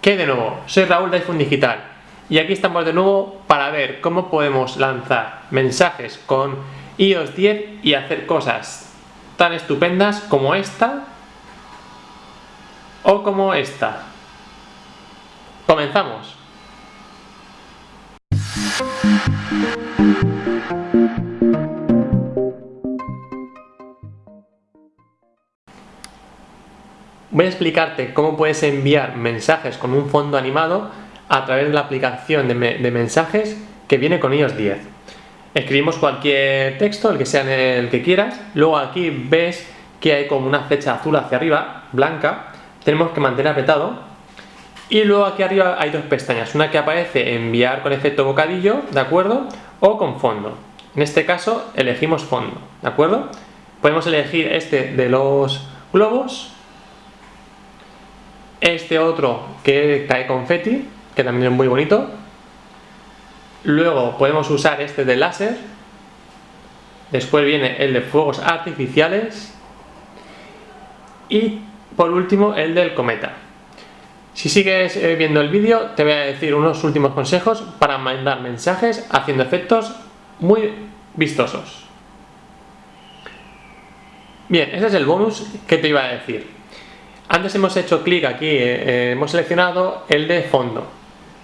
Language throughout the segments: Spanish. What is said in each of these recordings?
¿Qué de nuevo? Soy Raúl de iPhone Digital y aquí estamos de nuevo para ver cómo podemos lanzar mensajes con iOS 10 y hacer cosas tan estupendas como esta o como esta. Comenzamos. Voy a explicarte cómo puedes enviar mensajes con un fondo animado a través de la aplicación de, mensajes que viene con iOS 10. Escribimos cualquier texto, el que sea el que quieras, luego aquí ves que hay como una flecha azul hacia arriba, blanca, tenemos que mantener apretado y luego aquí arriba hay dos pestañas, una que aparece enviar con efecto bocadillo, ¿de acuerdo? O con fondo. En este caso elegimos fondo, ¿de acuerdo? Podemos elegir este de los globos este otro que cae confeti, que también es muy bonito. Luego podemos usar este de láser. Después viene el de fuegos artificiales. Y por último el del cometa. Si sigues eh, viendo el vídeo te voy a decir unos últimos consejos para mandar mensajes haciendo efectos muy vistosos. Bien, ese es el bonus que te iba a decir. Antes hemos hecho clic aquí, eh, eh, hemos seleccionado el de fondo.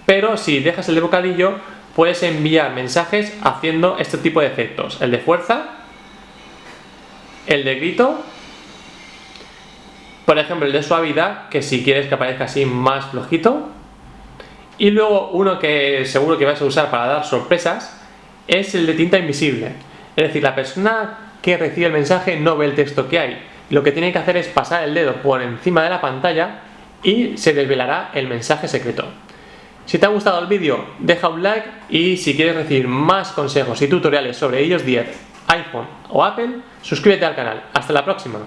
Pero si dejas el de bocadillo, puedes enviar mensajes haciendo este tipo de efectos. El de fuerza, el de grito, por ejemplo el de suavidad, que si quieres que aparezca así más flojito. Y luego uno que seguro que vas a usar para dar sorpresas, es el de tinta invisible. Es decir, la persona que recibe el mensaje no ve el texto que hay, lo que tiene que hacer es pasar el dedo por encima de la pantalla y se desvelará el mensaje secreto. Si te ha gustado el vídeo, deja un like y si quieres recibir más consejos y tutoriales sobre iOS 10, iPhone o Apple, suscríbete al canal. ¡Hasta la próxima!